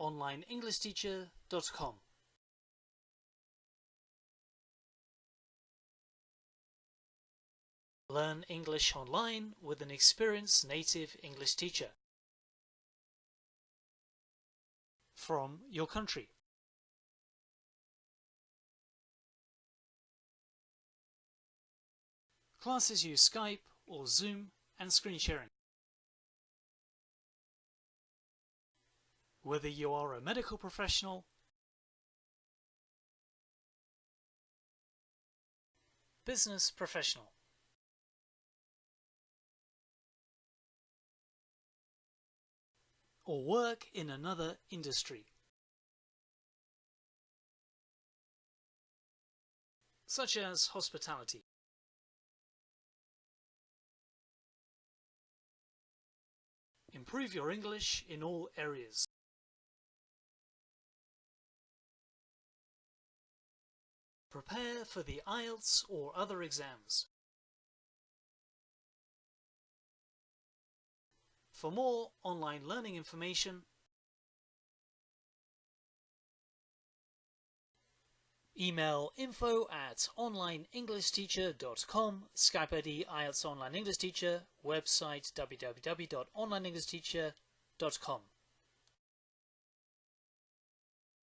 onlineenglishteacher.com. Learn English online with an experienced native English teacher from your country. Classes use Skype or Zoom and screen sharing. Whether you are a medical professional, business professional, or work in another industry, such as hospitality. Improve your English in all areas. Prepare for the IELTS or other exams. For more online learning information, email info at onlineenglishteacher.com, Skype ID IELTS Online English Teacher, website www.onlineenglishteacher.com.